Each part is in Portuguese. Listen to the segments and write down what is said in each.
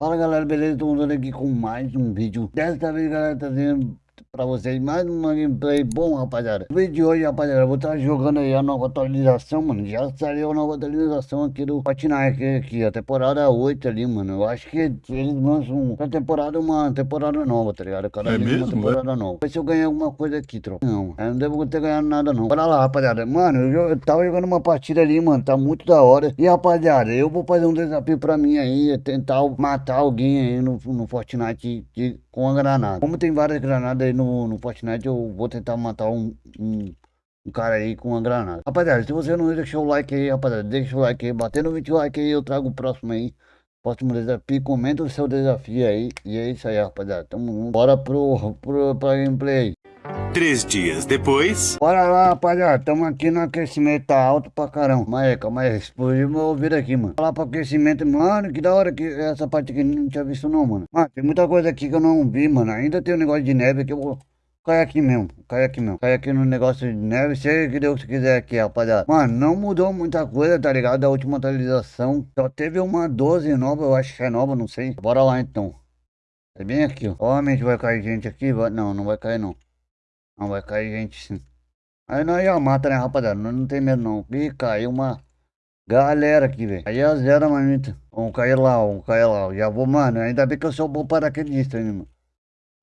Fala galera, beleza? Mandando aqui com mais um vídeo. Dessa vez, galera, trazendo pra vocês mais uma gameplay bom, rapaziada. No vídeo de hoje, rapaziada, eu vou estar jogando aí a nova atualização, mano. Já saiu a nova atualização aqui do Fortnite, aqui, a temporada 8 ali, mano. Eu acho que eles lançam uma temporada, uma temporada nova, tá ligado? Cada É dia uma mesmo, temporada nova. Ver se eu ganhei alguma coisa aqui, troca. Não, eu não devo ter ganhado nada, não. Bora lá, rapaziada. Mano, eu, eu tava jogando uma partida ali, mano, tá muito da hora. E, rapaziada, eu vou fazer um desafio pra mim aí, é tentar matar alguém aí no, no Fortnite de, com a granada. Como tem várias granadas aí no, no Fortnite, eu vou tentar matar um, um, um cara aí com uma granada. Rapaziada, se você não deixou o like aí, rapaziada, deixa o like aí. Batendo 20 likes aí, eu trago o próximo aí. Próximo desafio, comenta o seu desafio aí. E é isso aí, rapaziada. Tamo junto. Bora pro, pro, pra gameplay. Três dias depois. Bora lá, rapaziada. Tamo aqui no aquecimento, tá alto pra caramba. Calma aí, calma aí. Explodiu meu ouvido aqui, mano. Falar pro aquecimento, mano, que da hora que essa parte aqui não tinha visto não, mano. Mano, tem muita coisa aqui que eu não vi, mano. Ainda tem um negócio de neve que eu vou... Cai aqui mesmo, cai aqui mesmo. Cai aqui no negócio de neve, seja que Deus quiser aqui, rapaziada. Mano, não mudou muita coisa, tá ligado? Da última atualização. Só teve uma 12 nova, eu acho que é nova, não sei. Bora lá então. É bem aqui, ó. Obviamente vai cair gente aqui, vai... Não, não vai cair não. Não, vai cair gente. Aí nós já mata, né, rapaziada? Nós não tem medo não. Ih, caiu uma galera aqui, velho. Aí é zero, manita. Vamos cair lá, vamos cair lá. Já vou, mano. Ainda bem que eu sou bom paraquedista, né, mano?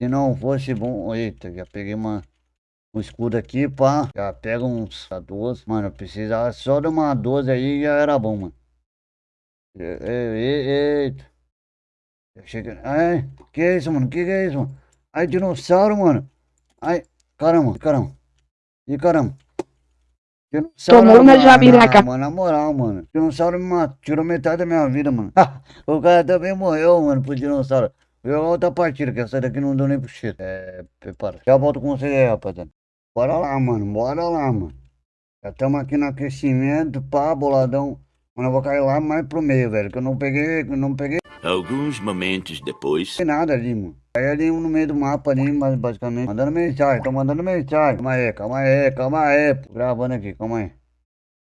Se não fosse bom... Eita, já peguei uma... Um escudo aqui, pá. Já pega uns a 12. Mano, eu precisava só de uma 12 aí já era bom, mano. E- e- Eita. Ai, que é isso, mano? Que que é isso, mano? Ai, dinossauro, mano. Ai, caramba, caramba. E caramba. Tomou uma na- jabiraca. na- Mano, na moral, mano. Dinossauro me matou, tirou metade da minha vida, mano. o cara também morreu, mano, pro dinossauro. Vou jogar outra partida, que essa daqui não deu nem pro cheiro. É, prepara. Já volto com você aí, rapaziada. Bora lá, mano, bora lá, mano. Já estamos aqui no aquecimento, pá, boladão. Mano, eu vou cair lá mais pro meio, velho, que eu não peguei, que eu não peguei Alguns momentos depois. tem nada ali, mano. Aí ali no meio do mapa ali, mas basicamente. Mandando mensagem, tô mandando mensagem. Calma aí, calma aí, calma aí. pô. Gravando aqui, calma aí.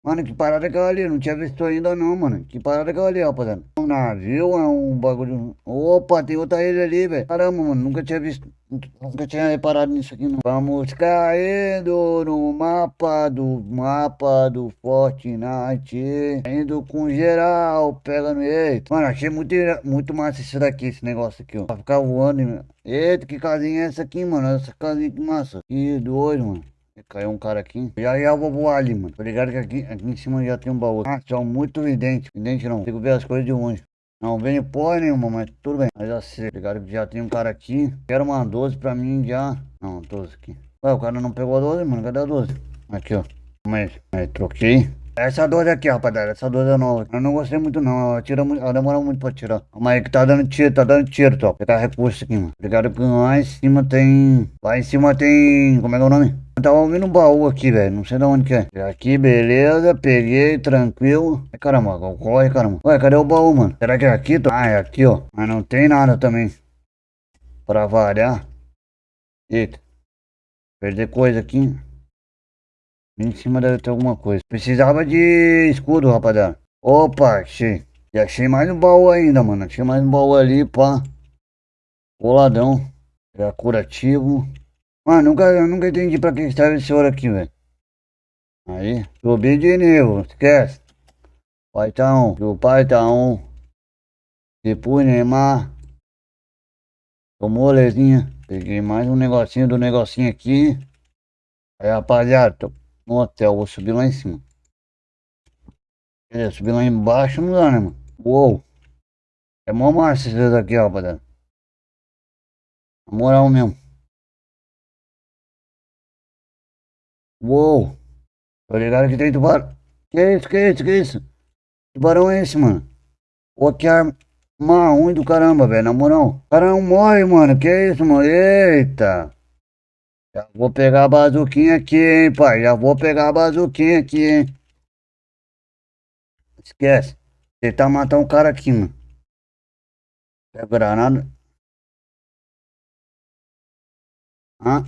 Mano, que parada que é ali? Não tinha visto ainda não, mano. Que parada que é ali, rapaziada? Um navio, é um bagulho. Opa, tem outra ilha ali, velho. Caramba, mano, nunca tinha visto. Nunca tinha reparado nisso aqui, não. Vamos caindo no mapa do mapa do Fortnite. Indo com geral, pegando. Eita. Mano, achei muito, muito massa isso daqui, esse negócio aqui, ó. Pra ficar voando. hein? Eita, que casinha é essa aqui, mano? Essa casinha que massa. Que doido, mano. Caiu um cara aqui. Já já eu vou voar ali, mano. Tô ligado que aqui, aqui em cima já tem um baú. Ah, são muito vidente. Vidente não. Consigo ver as coisas de longe. Não veio porra nenhuma, mas tudo bem. Mas já sei. Tô ligado que já tem um cara aqui. Quero uma 12 pra mim já. Não, 12 aqui. Ué, o cara não pegou a 12, mano. Cadê a 12? Aqui, ó. Mas, aí, troquei. Essa 12 aqui, rapaziada. Essa 12 é nova. Eu não gostei muito, não. Ela, tira ela demora muito pra tirar. Mas aí que tá dando tiro, tá dando tiro, top. Pegar recurso aqui, mano. Ligado que lá em cima tem. Lá em cima tem. Como é que é o nome? Tava ouvindo um baú aqui, velho. Não sei de onde que é. Aqui, beleza. Peguei, tranquilo. Ai, caramba, corre, caramba. Ué, cadê o baú, mano? Será que é aqui? Ah, é aqui, ó. Mas não tem nada também. Pra variar. Eita. Perder coisa aqui. Em cima deve ter alguma coisa. Precisava de escudo, rapaziada. Opa, achei. E achei mais um baú ainda, mano. Achei mais um baú ali, pá. Boladão. É curativo. Mano, nunca, nunca entendi pra que serve esse ouro aqui, velho. Aí, subi de nível, esquece. Pai tá um, o pai tá um. Depois Neymar. Tomou molezinha. Peguei mais um negocinho do negocinho aqui. Aí, rapaziada, tô no hotel, vou subir lá em cima. Quer dizer, subir lá embaixo não dá, né, mano? Uou. É mó massa isso daqui, ó, rapaziada. Na moral mesmo. Uou. Tô ligado que tem tubarão. Que isso, que isso, que isso? Tubarão é esse, mano? Pô, que arma ruim do caramba, velho, na moral. O cara não morre, mano. Que isso, mano? Eita. Já vou pegar a bazuquinha aqui, hein, pai. Já vou pegar a bazuquinha aqui, hein. Esquece. Tentar matar um cara aqui, mano. Pega granada. Hã?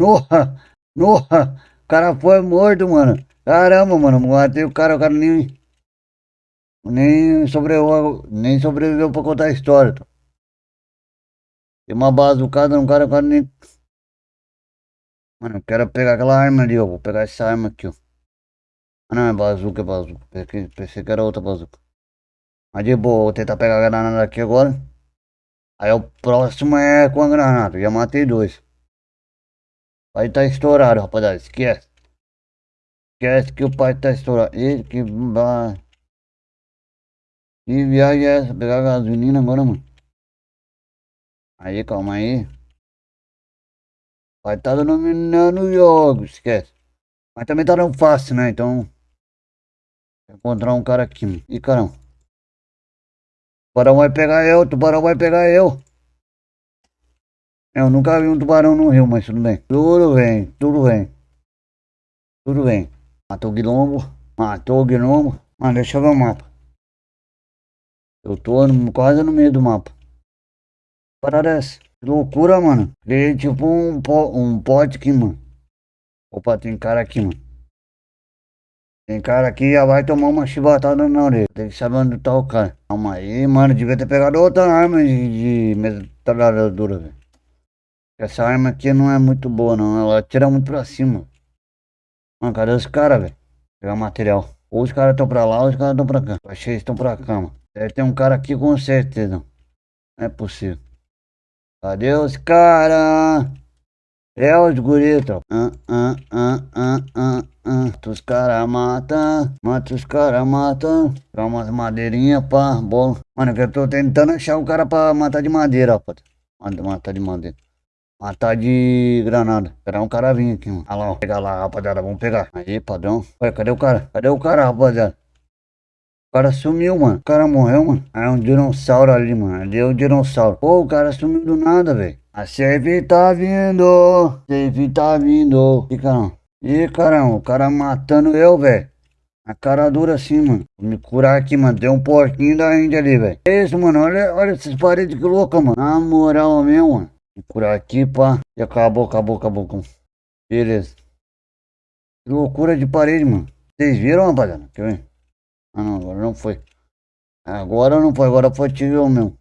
Nossa! Nossa! O cara foi morto, mano. Caramba, mano. Matei o cara, o cara nem. nem sobreviveu, nem sobreviveu pra contar a história. Tá? Tem uma bazucada no cara, o cara nem. Mano, eu quero pegar aquela arma ali, ó. Vou pegar essa arma aqui, ó. Ah, não, é bazuca, é bazuca. Pensei, pensei que era outra bazuca. Mas de boa, vou tentar pegar a granada aqui agora. Aí o próximo é com a granada. Já matei dois. Vai tá estourado, rapaziada. Esquece. Esquece que o pai tá estourado. Ele que. Que viagem é essa? Pegar gasolina agora, mano. Aí, calma aí. Vai tá dominando o jogo, esquece. Mas também tá dando fácil, né? Então. Encontrar um cara aqui, mano. Ih, caramba. Tubarão vai pegar eu, tubarão vai pegar eu. Eu nunca vi um tubarão no rio, mas tudo bem. Tudo bem, tudo bem. Tudo bem. Matou o guilombo, matou o guilombo. Mano, deixa eu ver o mapa. Eu tô no, quase no meio do mapa. Parada é essa. Que loucura, mano. Criei tipo um, um pote aqui, mano. Opa, tem cara aqui, mano. Tem cara aqui já vai tomar uma chibatada na orelha. Tem que saber onde tá o cara. Calma aí, mano. Devia ter pegado outra arma de, de metralhadora, velho. Essa arma aqui não é muito boa, não. Ela atira muito pra cima. Mano, cadê os caras, velho? Pegar material. Ou os caras estão pra lá, ou os caras estão pra cá. Achei que estão pra cá, mano. Deve ter um cara aqui com certeza. Não é possível. Cadê os caras? É os guritos. Ah, ah, ah, ah, ah, ah. Os caras, mata. Mata os caras, mata. Dá umas madeirinhas, pá, bola. Mano, eu tô tentando achar um cara pra matar de madeira, rapaz. Matar de madeira. Matar de granada. Esperar um cara vir aqui, mano. Olha lá, ó. Pegar lá, rapaziada. Vamos pegar. Aí, padrão. Ué, cadê o cara? Cadê o cara, rapaziada? O cara sumiu, mano. O cara morreu, mano. Ah, é um dinossauro ali, mano. Ali é um dinossauro. Pô, o cara sumiu do nada, velho. A safe tá vindo. Safe tá vindo. Ih, caramba. Ih, caramba. O cara matando eu, velho. A cara dura assim, mano. Vou me curar aqui, mano. Tem um porquinho da Índia ali, velho. É isso, mano. Olha, olha essas paredes que louca, mano. Na moral mesmo, mano. Vou curar aqui, pá. E acabou, acabou, acabou. Beleza. Que loucura de parede, mano. Vocês viram, rapaziada? Quer ver? Ah não, agora não foi. Agora não foi, agora foi tiro meu.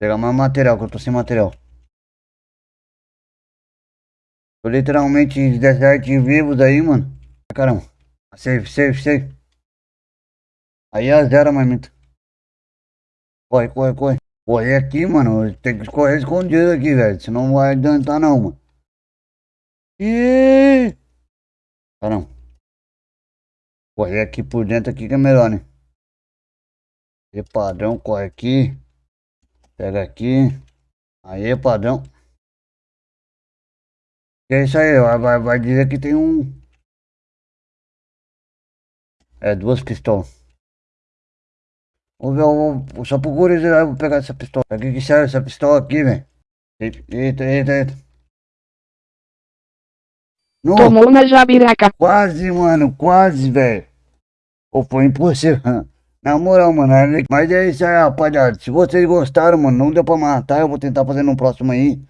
Pegar mais material, que eu tô sem material. Tô literalmente 17 vivos aí, mano. Caramba. Save, save, save. Aí a zero, mamita. Corre, corre, corre. Correr aqui, mano. Tem que correr escondido aqui, velho. Senão não vai adiantar não, mano. Ih! Caramba. Correr aqui por dentro aqui que é melhor, né? E padrão, corre aqui. Pega aqui. Aí, padrão. Que é isso aí, vai, vai dizer que tem um... É, duas pistolas. Vou ver, vou, só por curiosidade, vou pegar essa pistola. Aqui que serve essa pistola aqui, velho. Eita, eita, eita. No, Tomou na jabiraca. Quase, mano, quase, velho. Ou foi impossível. Na moral, mano. Mas é isso aí, rapaziada. Se vocês gostaram, mano, não deu pra matar, eu vou tentar fazer no próximo aí.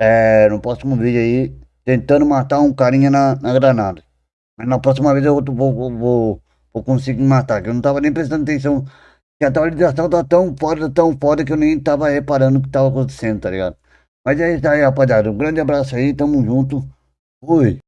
É, no próximo vídeo aí. Tentando matar um carinha na, na granada. Mas na próxima vez eu vou, vou, vou, vou conseguir matar. Que eu não tava nem prestando atenção. Que a atualização tá tão foda, tão foda que eu nem tava reparando o que tava acontecendo, tá ligado? Mas é isso aí, rapaziada. Um grande abraço aí, tamo junto. Fui.